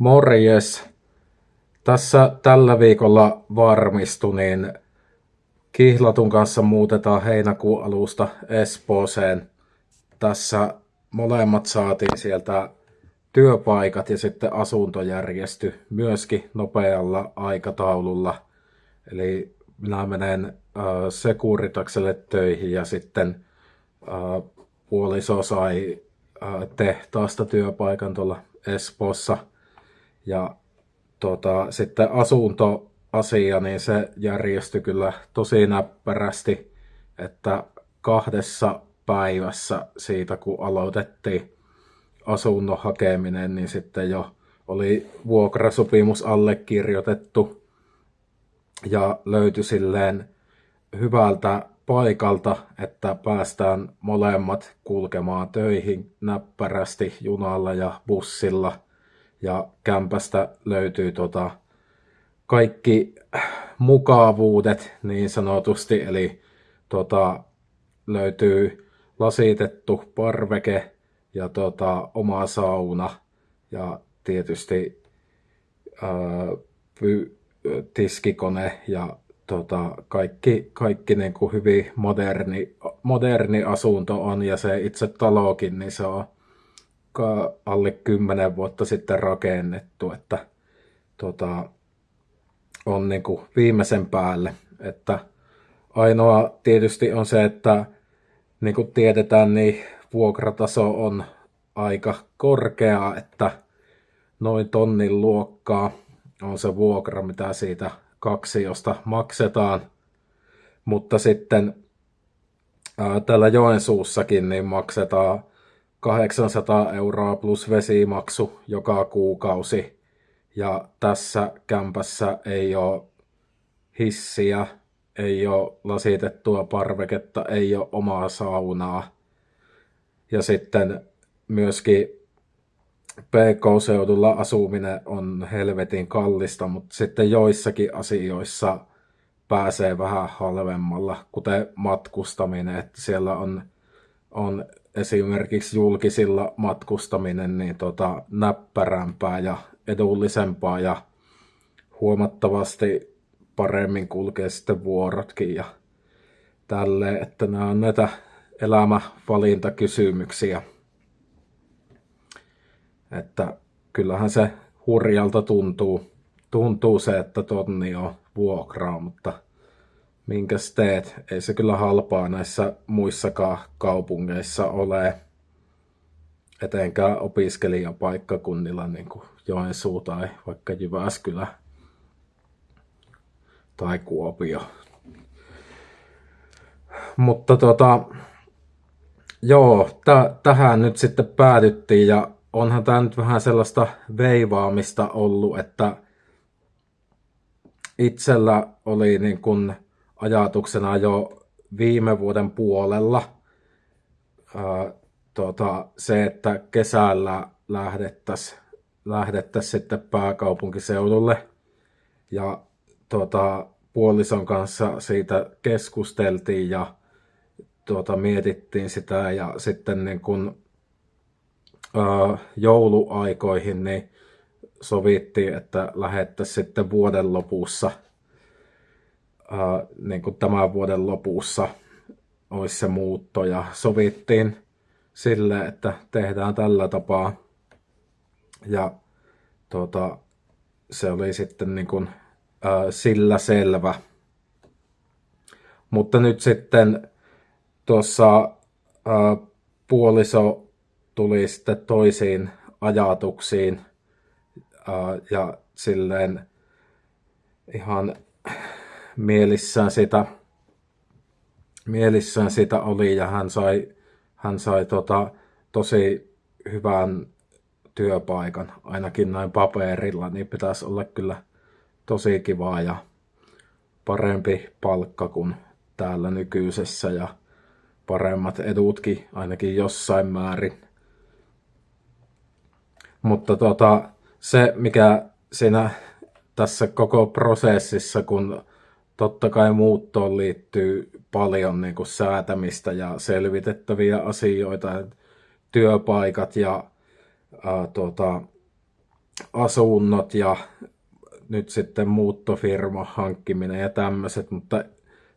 Morjes. Tässä tällä viikolla varmistu, niin Kihlatun kanssa muutetaan heinäkuun alusta Espooseen. Tässä molemmat saatiin sieltä työpaikat ja sitten asunto järjesty myöskin nopealla aikataululla. Eli minä menen äh, Sekuritakselle töihin ja sitten äh, puoliso sai äh, tehtaasta työpaikan tuolla Espoossa. Ja tota, sitten asuntoasia, niin se järjestyi kyllä tosi näppärästi, että kahdessa päivässä siitä, kun aloitettiin asunnon hakeminen, niin sitten jo oli vuokrasopimus allekirjoitettu ja löytyi silleen hyvältä paikalta, että päästään molemmat kulkemaan töihin näppärästi junalla ja bussilla. Ja kämpästä löytyy tota kaikki mukavuudet niin sanotusti, eli tota, löytyy lasitettu parveke ja tota, oma sauna ja tietysti ää, py, tiskikone ja tota, kaikki, kaikki niin kuin hyvin moderni, moderni asunto on ja se itse talokin, niin se on alle kymmenen vuotta sitten rakennettu, että tota, on niin kuin viimeisen päälle. Että ainoa tietysti on se, että niin kuin tiedetään, niin vuokrataso on aika korkea, että noin tonnin luokkaa on se vuokra, mitä siitä kaksi, josta maksetaan. Mutta sitten ää, täällä Joensuussakin niin maksetaan 800 euroa plus vesimaksu joka kuukausi. Ja tässä kämpässä ei ole hissiä, ei ole lasitettua parveketta, ei ole omaa saunaa. Ja sitten myöskin PK-seudulla asuminen on helvetin kallista, mutta sitten joissakin asioissa pääsee vähän halvemmalla, kuten matkustaminen, että siellä on, on esimerkiksi julkisilla matkustaminen niin tota, näppärämpää ja edullisempaa ja huomattavasti paremmin kulkee sitten vuorotkin ja tälleen, että nämä on näitä elämävalintakysymyksiä. Että kyllähän se hurjalta tuntuu, tuntuu se, että tonni on vuokraa, mutta minkäs teet? Ei se kyllä halpaa näissä muissakaan kaupungeissa ole, etenkään opiskelijapaikkakunnilla niin kuin Joensuu tai vaikka Jyväskylä tai Kuopio. Mutta tota, joo, t- tähän nyt sitten päädyttiin ja onhan tämä nyt vähän sellaista veivaamista ollut, että itsellä oli niin kuin ajatuksena jo viime vuoden puolella ää, tota, se, että kesällä lähdettäisiin lähdettäisi sitten pääkaupunkiseudulle. Ja tota, puolison kanssa siitä keskusteltiin ja tuota, mietittiin sitä ja sitten niin kun, ää, jouluaikoihin niin sovittiin, että lähettäisiin sitten vuoden lopussa, ää, niin kuin tämän vuoden lopussa olisi se muutto ja sovittiin sille, että tehdään tällä tapaa. Ja tuota, se oli sitten niin kuin, ää, sillä selvä. Mutta nyt sitten tuossa puoliso tuli sitten toisiin ajatuksiin ää, ja silleen ihan mielissään sitä, mielissään sitä oli ja hän sai, hän sai tota, tosi hyvän työpaikan, ainakin näin paperilla, niin pitäisi olla kyllä tosi kivaa ja parempi palkka kuin täällä nykyisessä ja paremmat edutkin ainakin jossain määrin. Mutta tota, se, mikä siinä tässä koko prosessissa, kun totta kai muuttoon liittyy paljon niin kuin säätämistä ja selvitettäviä asioita, työpaikat ja ää, tota, asunnot ja nyt sitten muuttofirma hankkiminen ja tämmöiset, mutta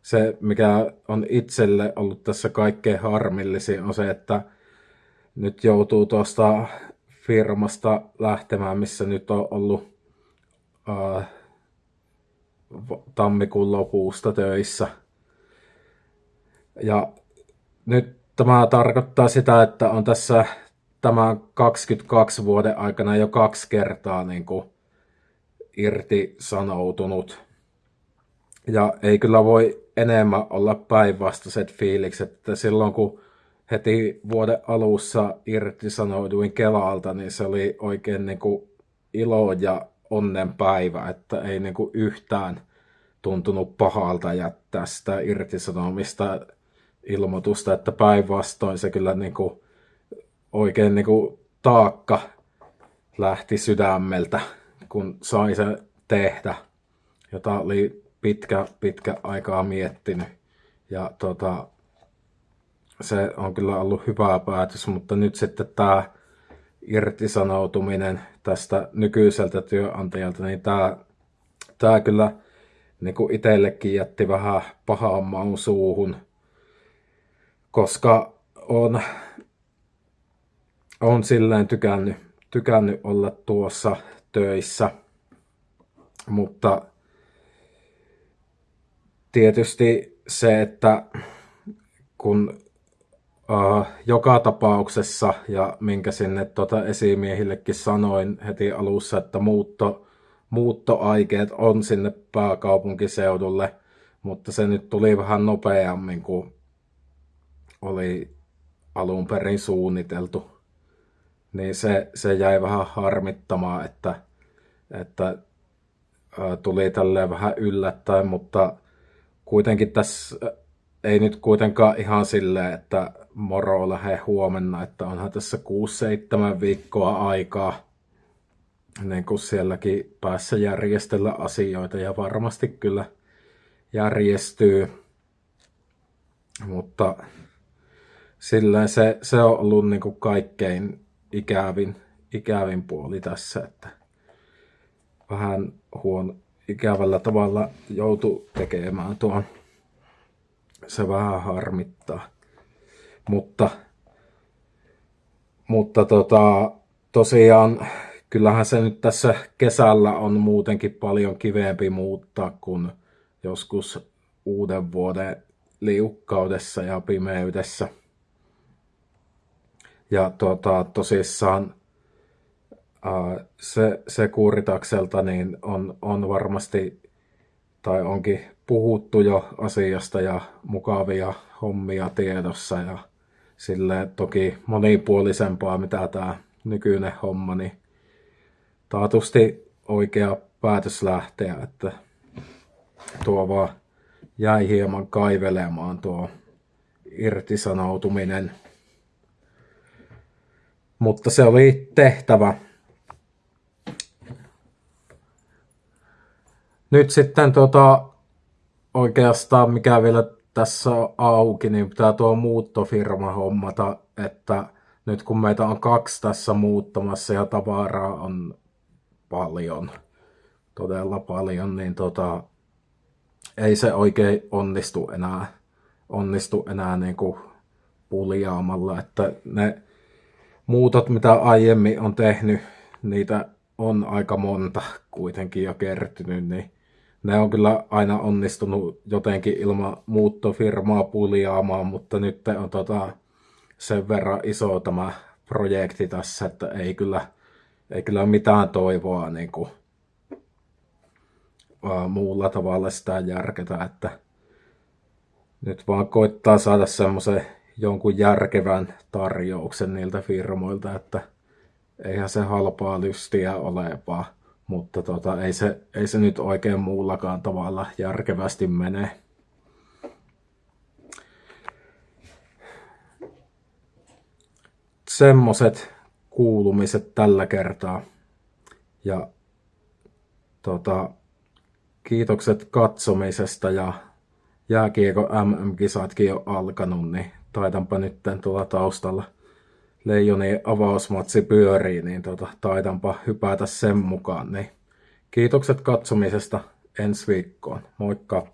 se, mikä on itselle ollut tässä kaikkein harmillisin, on se, että nyt joutuu tuosta firmasta lähtemään, missä nyt on ollut ää, tammikuun lopusta töissä. Ja nyt tämä tarkoittaa sitä, että on tässä tämän 22 vuoden aikana jo kaksi kertaa niin kuin irtisanoutunut. Ja ei kyllä voi enemmän olla päinvastaiset fiilikset, että silloin kun heti vuoden alussa irtisanouduin Kelalta, niin se oli oikein niin kuin ilo ja onnenpäivä, että ei niin kuin yhtään tuntunut pahalta jättää sitä irtisanomista ilmoitusta, että päinvastoin se kyllä niin kuin oikein niin kuin taakka lähti sydämeltä, kun sai se tehdä, jota oli pitkä, pitkä aikaa miettinyt. Ja tota, se on kyllä ollut hyvä päätös, mutta nyt sitten tämä irtisanoutuminen tästä nykyiseltä työnantajalta, niin tämä, tämä kyllä niin kuin itsellekin jätti vähän pahaa maun suuhun, koska on, on silleen tykännyt, tykännyt olla tuossa töissä, mutta tietysti se, että kun joka tapauksessa, ja minkä sinne tota esimiehillekin sanoin heti alussa, että muutto, muuttoaikeet on sinne pääkaupunkiseudulle, mutta se nyt tuli vähän nopeammin kuin oli alun perin suunniteltu. Niin se, se jäi vähän harmittamaan, että, että uh, tuli tälleen vähän yllättäen, mutta kuitenkin tässä ei nyt kuitenkaan ihan silleen, että moro lähde huomenna, että onhan tässä 6-7 viikkoa aikaa niin kuin sielläkin päässä järjestellä asioita ja varmasti kyllä järjestyy. Mutta silleen se, se on ollut niin kuin kaikkein ikävin, ikävin puoli tässä, että vähän huono, ikävällä tavalla joutu tekemään tuon. Se vähän harmittaa. Mutta, mutta tota, tosiaan kyllähän se nyt tässä kesällä on muutenkin paljon kivempi muuttaa kuin joskus uuden vuoden liukkaudessa ja pimeydessä. Ja tota, tosissaan se, se kuuritakselta niin on, on varmasti tai onkin puhuttu jo asiasta ja mukavia hommia tiedossa ja sille toki monipuolisempaa mitä tämä nykyinen homma, niin taatusti oikea päätös lähteä, että tuo vaan jäi hieman kaivelemaan tuo irtisanoutuminen. Mutta se oli tehtävä. Nyt sitten tota, oikeastaan mikä vielä tässä on auki, niin pitää tuo muuttofirma hommata, että nyt kun meitä on kaksi tässä muuttamassa ja tavaraa on paljon, todella paljon, niin tota, ei se oikein onnistu enää, onnistu enää niin kuin puljaamalla, että ne muutot, mitä aiemmin on tehnyt, niitä on aika monta kuitenkin jo kertynyt, niin ne on kyllä aina onnistunut jotenkin ilman muuttofirmaa puljaamaan, mutta nyt on tota sen verran iso tämä projekti tässä, että ei kyllä, ei kyllä mitään toivoa niin kuin, muulla tavalla sitä järketä, että nyt vaan koittaa saada semmoisen jonkun järkevän tarjouksen niiltä firmoilta, että eihän se halpaa lystiä ole, vaan mutta tota, ei, se, ei se nyt oikein muullakaan tavalla järkevästi mene. Semmoset kuulumiset tällä kertaa. Ja tota, kiitokset katsomisesta ja jääkiekko MM-kisatkin jo alkanut, niin taitanpa nyt tuolla taustalla Leijoni avausmatsi pyörii, niin tota, taidanpa hypätä sen mukaan. Niin kiitokset katsomisesta ensi viikkoon. Moikka!